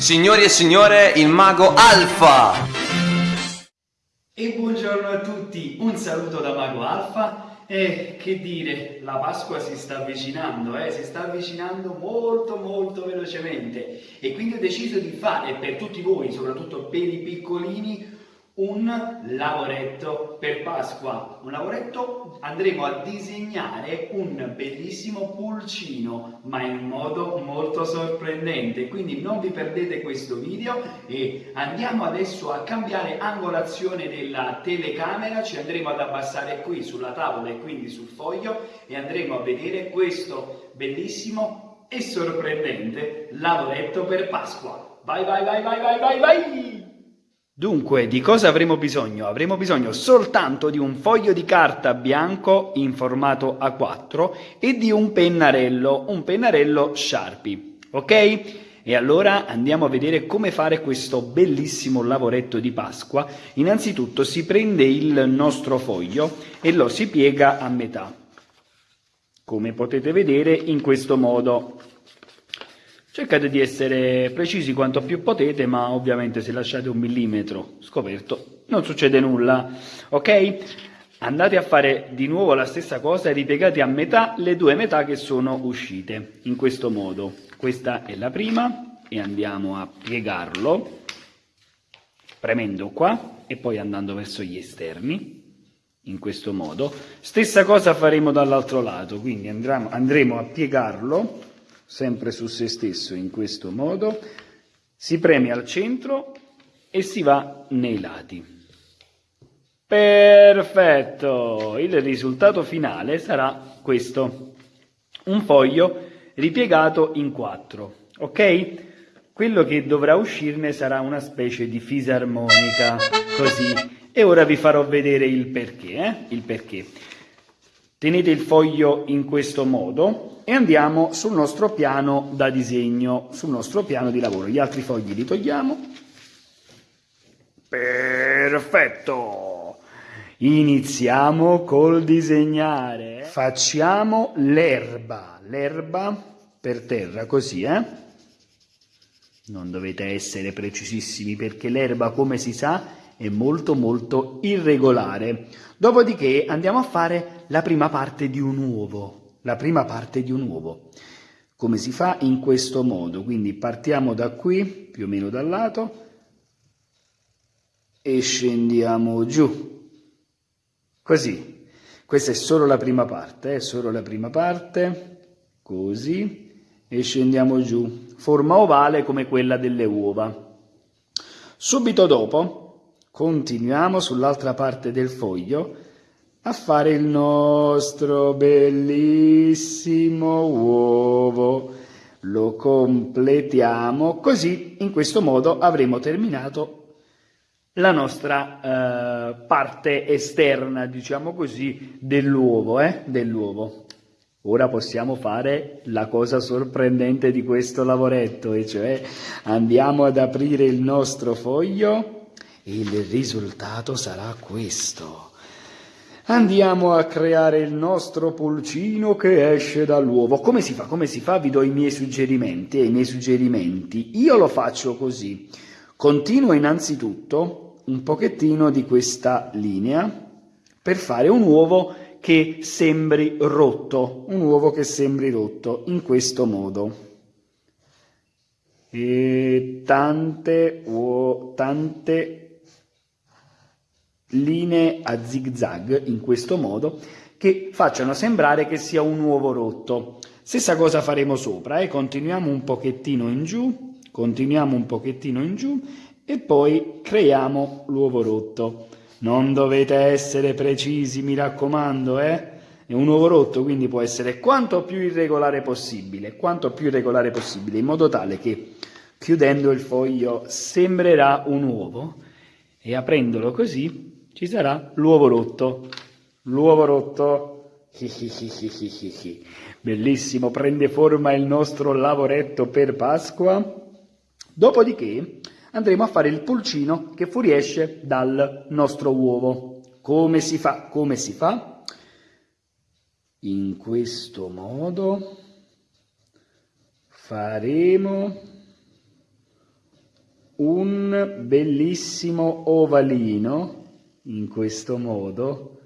Signori e signore, il mago Alfa! E buongiorno a tutti, un saluto da Mago Alfa e che dire, la Pasqua si sta avvicinando, eh? si sta avvicinando molto molto velocemente e quindi ho deciso di fare per tutti voi, soprattutto per i piccolini, un lavoretto per Pasqua. Un lavoretto andremo a disegnare un bellissimo pulcino, ma in modo molto sorprendente. Quindi non vi perdete questo video e andiamo adesso a cambiare angolazione della telecamera. Ci andremo ad abbassare qui sulla tavola e quindi sul foglio e andremo a vedere questo bellissimo e sorprendente lavoretto per Pasqua. Vai, vai, vai, vai, vai, vai, vai! Dunque, di cosa avremo bisogno? Avremo bisogno soltanto di un foglio di carta bianco in formato A4 e di un pennarello, un pennarello Sharpie, ok? E allora andiamo a vedere come fare questo bellissimo lavoretto di Pasqua. Innanzitutto si prende il nostro foglio e lo si piega a metà, come potete vedere in questo modo. Cercate di essere precisi quanto più potete, ma ovviamente se lasciate un millimetro scoperto non succede nulla, ok? Andate a fare di nuovo la stessa cosa e ripiegate a metà le due metà che sono uscite, in questo modo. Questa è la prima e andiamo a piegarlo, premendo qua e poi andando verso gli esterni, in questo modo. Stessa cosa faremo dall'altro lato, quindi andremo, andremo a piegarlo sempre su se stesso in questo modo, si preme al centro e si va nei lati. Perfetto! Il risultato finale sarà questo. Un foglio ripiegato in quattro, ok? Quello che dovrà uscirne sarà una specie di fisarmonica, così. E ora vi farò vedere il perché, eh? Il perché. Tenete il foglio in questo modo e andiamo sul nostro piano da disegno, sul nostro piano di lavoro. Gli altri fogli li togliamo. Perfetto! Iniziamo col disegnare. Facciamo l'erba, l'erba per terra, così, eh? Non dovete essere precisissimi perché l'erba, come si sa, è molto molto irregolare. Dopodiché andiamo a fare la prima parte di un uovo, la prima parte di un uovo. Come si fa? In questo modo, quindi partiamo da qui, più o meno dal lato, e scendiamo giù, così. Questa è solo la prima parte, è eh? solo la prima parte, così, e scendiamo giù. Forma ovale come quella delle uova. Subito dopo continuiamo sull'altra parte del foglio a fare il nostro bellissimo uovo. Lo completiamo così, in questo modo avremo terminato la nostra eh, parte esterna, diciamo così, dell'uovo. Eh? dell'uovo. Ora possiamo fare la cosa sorprendente di questo lavoretto, e cioè andiamo ad aprire il nostro foglio il risultato sarà questo. Andiamo a creare il nostro pulcino che esce dall'uovo. Come si fa? Come si fa? Vi do i miei suggerimenti e i miei suggerimenti. Io lo faccio così. Continuo innanzitutto un pochettino di questa linea per fare un uovo che sembri rotto, un uovo che sembri rotto, in questo modo. E tante, uo, tante linee a zig zag in questo modo che facciano sembrare che sia un uovo rotto. Stessa cosa faremo sopra, eh? continuiamo un pochettino in giù, continuiamo un pochettino in giù e poi creiamo l'uovo rotto. Non dovete essere precisi, mi raccomando, eh? È un uovo rotto, quindi può essere quanto più irregolare possibile, quanto più irregolare possibile, in modo tale che chiudendo il foglio sembrerà un uovo e aprendolo così ci sarà l'uovo rotto. L'uovo rotto. Bellissimo, prende forma il nostro lavoretto per Pasqua. Dopodiché andremo a fare il pulcino che fuoriesce dal nostro uovo. Come si fa? Come si fa? In questo modo faremo un bellissimo ovalino in questo modo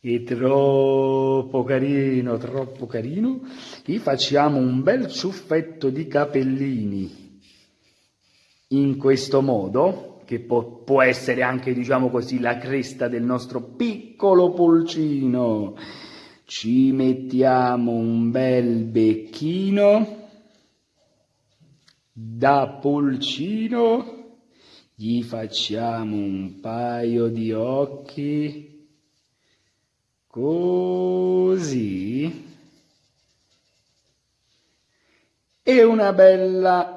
è troppo carino, troppo carino. Gli facciamo un bel ciuffetto di capellini in questo modo, che può, può essere anche, diciamo così, la cresta del nostro piccolo pulcino. Ci mettiamo un bel becchino da pulcino, gli facciamo un paio di occhi così. E una bella.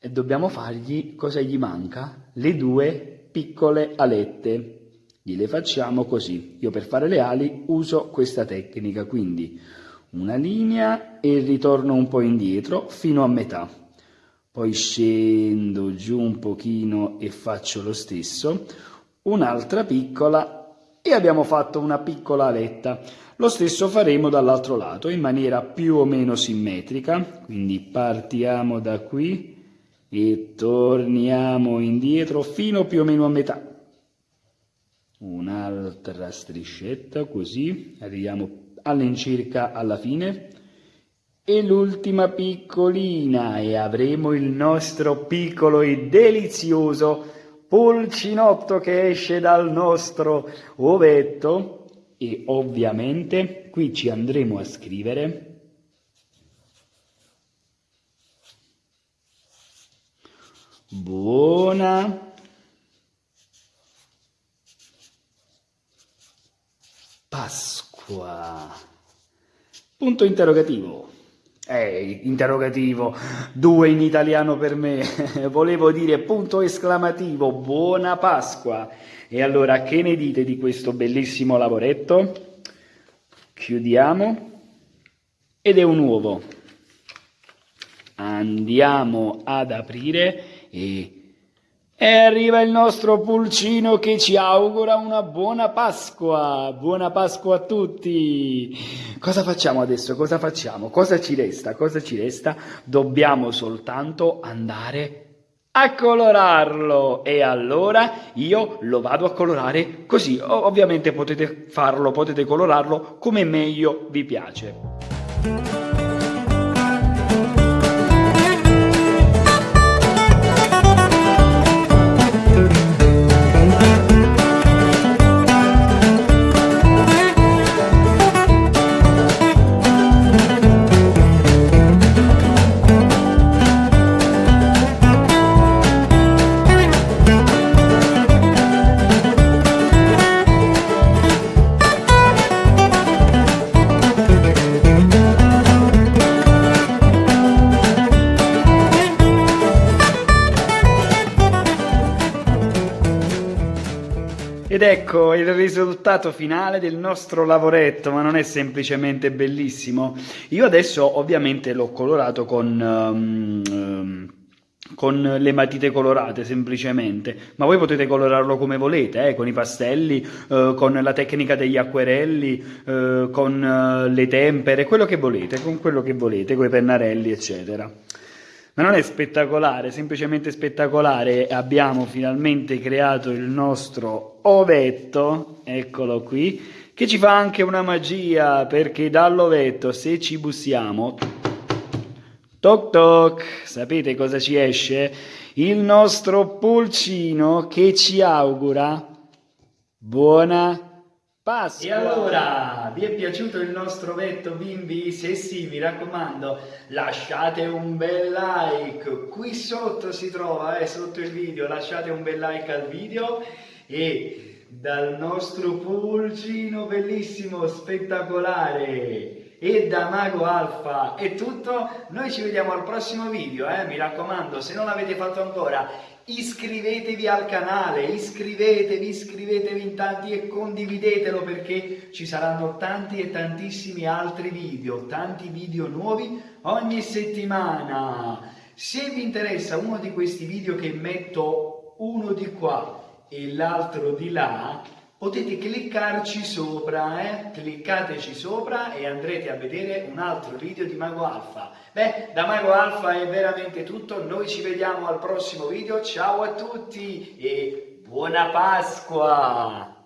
E dobbiamo fargli cosa gli manca? Le due piccole alette. Gliele facciamo così. Io per fare le ali uso questa tecnica quindi una linea e ritorno un po' indietro fino a metà poi scendo giù un pochino e faccio lo stesso un'altra piccola e abbiamo fatto una piccola aletta. Lo stesso faremo dall'altro lato in maniera più o meno simmetrica, quindi partiamo da qui e torniamo indietro fino più o meno a metà. Un'altra striscetta così, arriviamo all'incirca alla fine e l'ultima piccolina e avremo il nostro piccolo e delizioso pulcinotto che esce dal nostro ovetto e ovviamente qui ci andremo a scrivere buona Pasqua. Punto interrogativo. Eh, interrogativo, due in italiano per me, volevo dire punto esclamativo, buona Pasqua. E allora che ne dite di questo bellissimo lavoretto? Chiudiamo ed è un uovo. Andiamo ad aprire e e arriva il nostro pulcino che ci augura una buona Pasqua. Buona Pasqua a tutti. Cosa facciamo adesso? Cosa facciamo? Cosa ci resta? Cosa ci resta? Dobbiamo soltanto andare a colorarlo e allora io lo vado a colorare così. Ovviamente potete farlo, potete colorarlo come meglio vi piace. Ed ecco il risultato finale del nostro lavoretto, ma non è semplicemente bellissimo. Io adesso ovviamente l'ho colorato con... Um, con le matite colorate semplicemente, ma voi potete colorarlo come volete, eh, con i pastelli, eh, con la tecnica degli acquerelli, eh, con eh, le tempere, quello che volete, con quello che volete, con i pennarelli, eccetera. Ma non è spettacolare, semplicemente spettacolare. Abbiamo finalmente creato il nostro ovetto, eccolo qui, che ci fa anche una magia, perché dall'ovetto, se ci bussiamo, toc toc, sapete cosa ci esce? Il nostro pulcino che ci augura buona Pasqua. E allora, vi è piaciuto il nostro vetto bimbi? Se sì, mi raccomando, lasciate un bel like. Qui sotto si trova, eh, sotto il video, lasciate un bel like al video e dal nostro pulcino bellissimo, spettacolare e da Mago Alfa è tutto, noi ci vediamo al prossimo video, eh? mi raccomando, se non l'avete fatto ancora iscrivetevi al canale, iscrivetevi, iscrivetevi in tanti e condividetelo perché ci saranno tanti e tantissimi altri video, tanti video nuovi ogni settimana. Se vi interessa uno di questi video che metto uno di qua e l'altro di là, potete cliccarci sopra, eh? cliccateci sopra e andrete a vedere un altro video di Mago Alfa. Beh, da Mago Alfa è veramente tutto, noi ci vediamo al prossimo video, ciao a tutti e buona Pasqua!